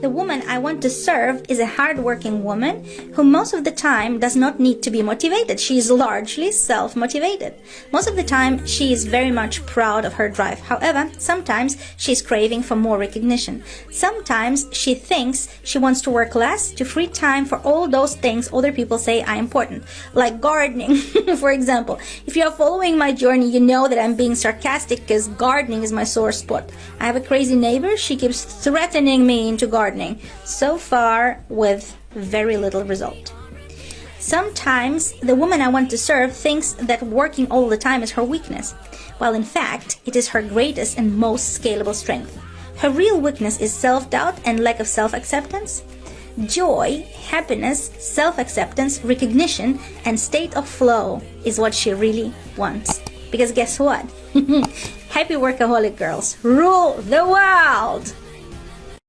The woman I want to serve is a hardworking woman who most of the time does not need to be motivated. She is largely self-motivated. Most of the time, she is very much proud of her drive. However, sometimes she is craving for more recognition. Sometimes she thinks she wants to work less to free time for all those things other people say are important, like gardening, for example. If you are following my journey, you know that I'm being sarcastic because gardening is my sore spot. I have a crazy neighbor. She keeps threatening me into gardening gardening, so far with very little result. Sometimes the woman I want to serve thinks that working all the time is her weakness, while in fact it is her greatest and most scalable strength. Her real weakness is self-doubt and lack of self-acceptance. Joy, happiness, self-acceptance, recognition, and state of flow is what she really wants. Because guess what? Happy workaholic girls rule the world!